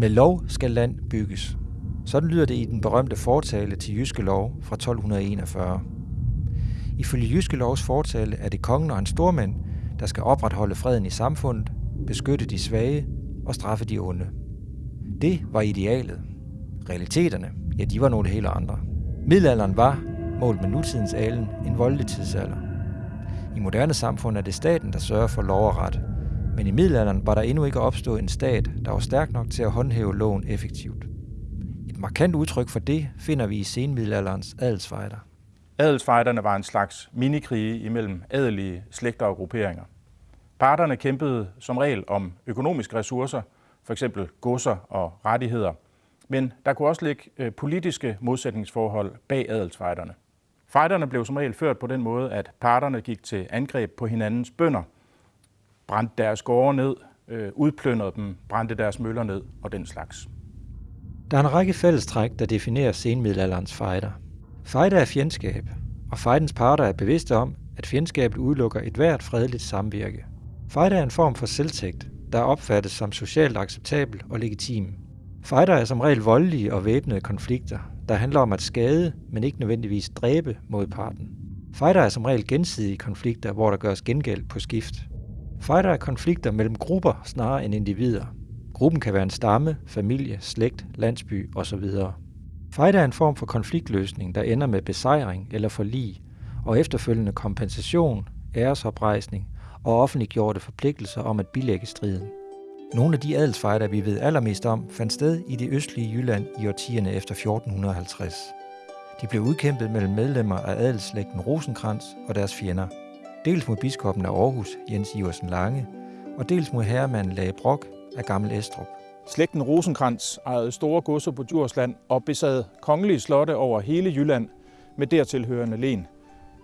Med lov skal land bygges. Sådan lyder det i den berømte fortale til Jyske Lov fra 1241. Ifølge Jyske Lovs fortale er det kongen og hans stormænd, der skal opretholde freden i samfundet, beskytte de svage og straffe de onde. Det var idealet. Realiteterne, ja, de var nogle helt andre. Middelalderen var, målt med nutidens alen, en voldelig tidsalder. I moderne samfund er det staten, der sørger for lov og ret. Men i middelalderen var der endnu ikke opstået en stat, der var stærk nok til at håndhæve loven effektivt. Et markant udtryk for det finder vi i senmiddelalderens adelsfejder. Adelsfejderne var en slags minikrige imellem adelige slægter og grupperinger. Parterne kæmpede som regel om økonomiske ressourcer, f.eks. godser og rettigheder, men der kunne også ligge øh, politiske modsætningsforhold bag adelsfejderne. Fejderne blev som regel ført på den måde, at parterne gik til angreb på hinandens bønder, brændte deres gårde ned, øh, udplyndrede dem, brændte deres møller ned og den slags. Der er en række fællestræk, der definerer senmiddelalderens fejder. Fejder er fjendskab, og fejdens parter er bevidste om, at fjendskabet udelukker et hvert fredeligt samvirke. Fejder er en form for selvtægt, der opfattes som socialt acceptabel og legitim. Fejder er som regel voldelige og væbnede konflikter, der handler om at skade, men ikke nødvendigvis dræbe modparten. Fejder er som regel gensidige konflikter, hvor der gøres gengæld på skift. Fejder er konflikter mellem grupper snarere end individer. Gruppen kan være en stamme, familie, slægt, landsby osv. Fejder er en form for konfliktløsning, der ender med besejring eller forlig, og efterfølgende kompensation, æresoprejsning og offentliggjorte forpligtelser om at bilægge striden. Nogle af de adelsfejder, vi ved allermest om, fandt sted i det østlige Jylland i årtierne efter 1450. De blev udkæmpet mellem medlemmer af adelsslægten Rosenkrantz og deres fjender. Dels mod biskoppen af Aarhus, Jens Iversen Lange, og dels mod herremanden Lage Brok af Gammel Estrup. Slægten Rosenkrantz ejede store godser på Djursland og besad kongelige slotte over hele Jylland med dertilhørende len.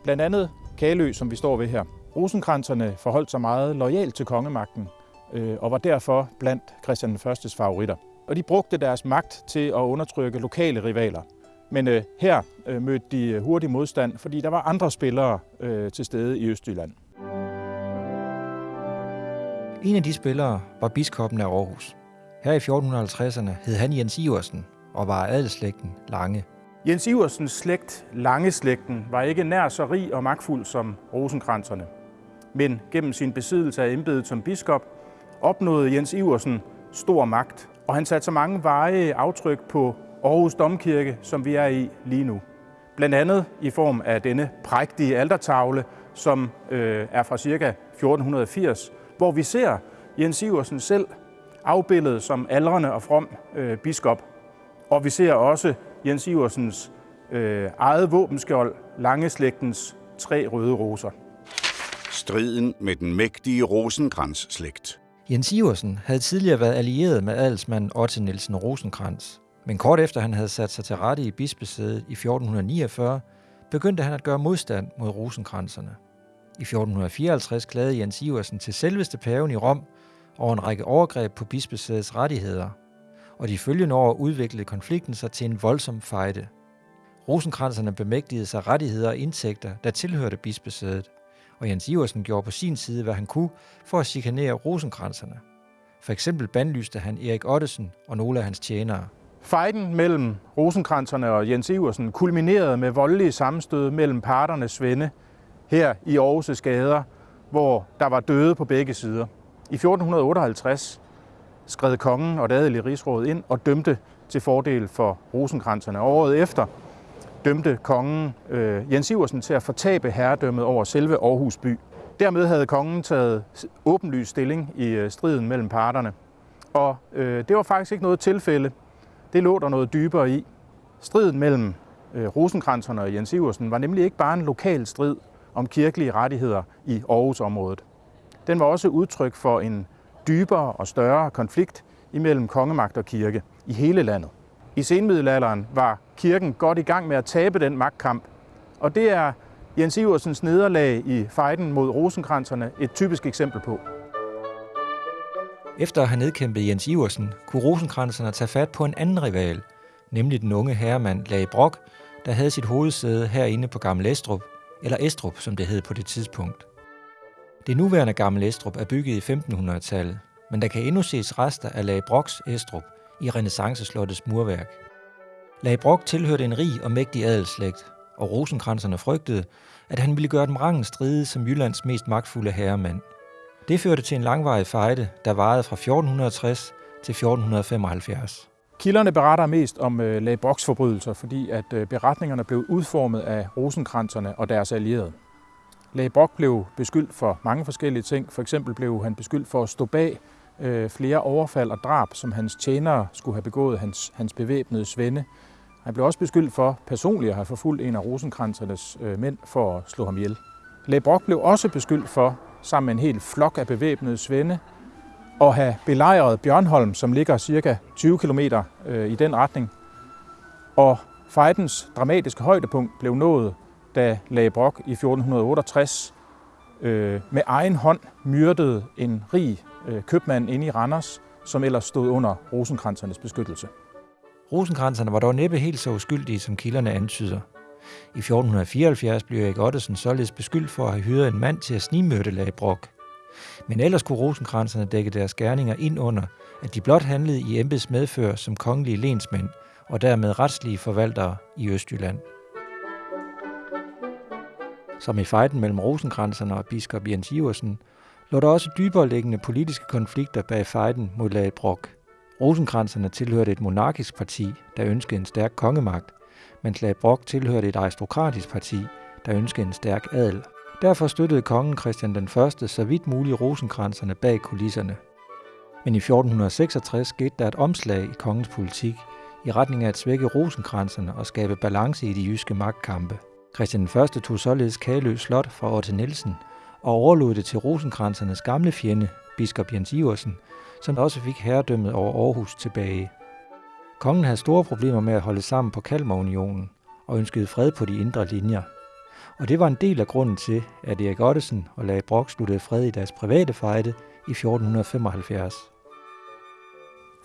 Blandt andet Kalø, som vi står ved her. Rosenkranterne forholdt sig meget lojalt til kongemagten øh, og var derfor blandt Christian I's favoritter. Og de brugte deres magt til at undertrykke lokale rivaler. Men øh, her øh, mødte de hurtig modstand, fordi der var andre spillere øh, til stede i Østjylland. En af de spillere var biskoppen af Aarhus. Her i 1450'erne hed han Jens Iversen og var adelslægten Lange. Jens Iversens slægt, Lange-slægten, var ikke nær så rig og magtfuld som rosenkranserne. Men gennem sin besiddelse af embedet som biskop, opnåede Jens Iversen stor magt, og han satte så mange veje aftryk på Aarhus Domkirke, som vi er i lige nu. Blandt andet i form af denne prægtige altertavle, som øh, er fra ca. 1480, hvor vi ser Jens Iversen selv afbildet som aldrende og from øh, biskop. Og vi ser også Jens Iversens øh, eget våbenskjold, Langeslægtens tre røde roser. Striden med den mægtige Rosenkrantz-slægt. Jens Iversen havde tidligere været allieret med adelsmanden Otte Nielsen Rosenkrantz, men kort efter han havde sat sig til rette i bispesædet i 1449, begyndte han at gøre modstand mod rosenkranserne. I 1454 klagede Jens Iversen til selveste paven i Rom over en række overgreb på bispesædets rettigheder, og de følgende år udviklede konflikten sig til en voldsom fejde. Rosenkranserne bemægtigede sig rettigheder og indtægter, der tilhørte bispesædet, og Jens Iversen gjorde på sin side, hvad han kunne for at chikanere rosenkranserne. For eksempel bandlyste han Erik Ottesen og nogle af hans tjenere. Fejden mellem Rosenkranterne og Jens Iversen kulminerede med voldelige sammenstød mellem parternes svende her i Aarhus' gader, hvor der var døde på begge sider. I 1458 skred kongen og det adelige rigsråd ind og dømte til fordel for rosenkranserne. Året efter dømte kongen øh, Jens Iversen til at fortabe herredømmet over selve Aarhus by. Dermed havde kongen taget åbenlys stilling i øh, striden mellem parterne. Og øh, det var faktisk ikke noget tilfælde. Det lå der noget dybere i. Striden mellem øh, rosenkranserne og Jens Iversen var nemlig ikke bare en lokal strid om kirkelige rettigheder i Aarhusområdet. Den var også udtryk for en dybere og større konflikt imellem kongemagt og kirke i hele landet. I senmiddelalderen var kirken godt i gang med at tabe den magtkamp, og det er Jens Iversens nederlag i fejden mod rosenkranserne et typisk eksempel på. Efter at have nedkæmpet Jens Iversen, kunne rosenkranserne tage fat på en anden rival, nemlig den unge herremand Lage Brock, der havde sit hovedsæde herinde på Gammel Estrup, eller Estrup, som det hed på det tidspunkt. Det nuværende Gammel Estrup er bygget i 1500-tallet, men der kan endnu ses rester af Lage Brocks Estrup i renaissanceslottets murværk. Lage Brock tilhørte en rig og mægtig adelslægt, og rosenkranserne frygtede, at han ville gøre dem rangen stride som Jyllands mest magtfulde herremand. Det førte til en langvarig fejde, der varede fra 1460 til 1475. Kilderne beretter mest om øh, lagboksforbrydelser, forbrydelser, fordi at øh, beretningerne blev udformet af rosenkranserne og deres allierede. Lage blev beskyldt for mange forskellige ting. For eksempel blev han beskyldt for at stå bag øh, flere overfald og drab, som hans tjenere skulle have begået hans, hans bevæbnede svende. Han blev også beskyldt for personligt at have forfulgt en af rosenkransernes øh, mænd for at slå ham ihjel. Lage blev også beskyldt for, sammen med en hel flok af bevæbnede svende, og have belejret Bjørnholm, som ligger cirka 20 km øh, i den retning. Og Fejdens dramatiske højdepunkt blev nået, da Lage Brock i 1468 øh, med egen hånd myrdede en rig øh, købmand inde i Randers, som ellers stod under rosenkransernes beskyttelse. Rosenkranserne var dog næppe helt så uskyldige, som kilderne antyder. I 1474 blev Erik Ottesen således beskyldt for at have hyret en mand til at snimørte lag Brock. Men ellers kunne rosenkranserne dække deres gerninger ind under, at de blot handlede i embeds medfør som kongelige lensmænd og dermed retslige forvaltere i Østjylland. Som i fejden mellem rosenkranserne og biskop Jens Iversen, lå der også dybere liggende politiske konflikter bag fejden mod lag Brock. Rosenkranserne tilhørte et monarkisk parti, der ønskede en stærk kongemagt, mens Lage Brock tilhørte et aristokratisk parti, der ønskede en stærk adel. Derfor støttede kongen Christian den 1. så vidt muligt rosenkranserne bag kulisserne. Men i 1466 skete der et omslag i kongens politik i retning af at svække rosenkranserne og skabe balance i de jyske magtkampe. Christian den 1. tog således Kalø Slot fra Otte Nielsen og overlod det til rosenkransernes gamle fjende, biskop Jens Iversen, som også fik herredømmet over Aarhus tilbage. Kongen havde store problemer med at holde sammen på Kalmarunionen og ønskede fred på de indre linjer. Og det var en del af grunden til, at Erik Ottesen og Lage Brock sluttede fred i deres private fejde i 1475.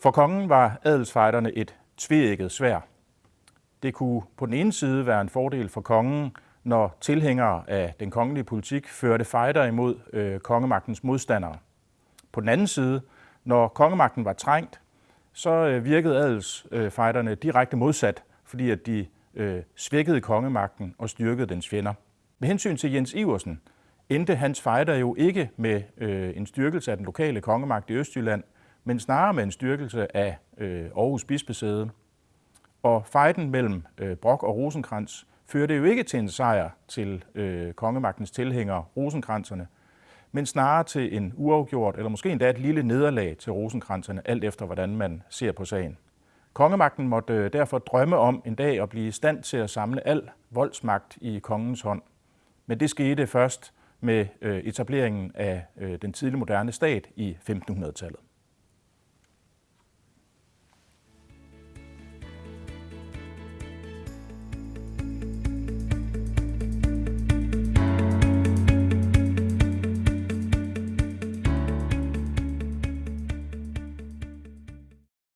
For kongen var adelsfejderne et tveægget svær. Det kunne på den ene side være en fordel for kongen, når tilhængere af den kongelige politik førte fejder imod øh, kongemagtens modstandere. På den anden side, når kongemagten var trængt, så øh, virkede adelsfejderne direkte modsat, fordi at de øh, svækkede kongemagten og styrkede dens fjender. Med hensyn til Jens Iversen endte hans fejder jo ikke med øh, en styrkelse af den lokale kongemagt i Østjylland, men snarere med en styrkelse af øh, Aarhus bispesæde. Og fejden mellem øh, Brok og Rosenkrantz førte jo ikke til en sejr til øh, kongemagtens tilhængere, rosenkranserne, men snarere til en uafgjort, eller måske endda et lille nederlag til rosenkranserne, alt efter hvordan man ser på sagen. Kongemagten måtte øh, derfor drømme om en dag at blive i stand til at samle al voldsmagt i kongens hånd. Men det skete først med øh, etableringen af øh, den tidlige moderne stat i 1500-tallet.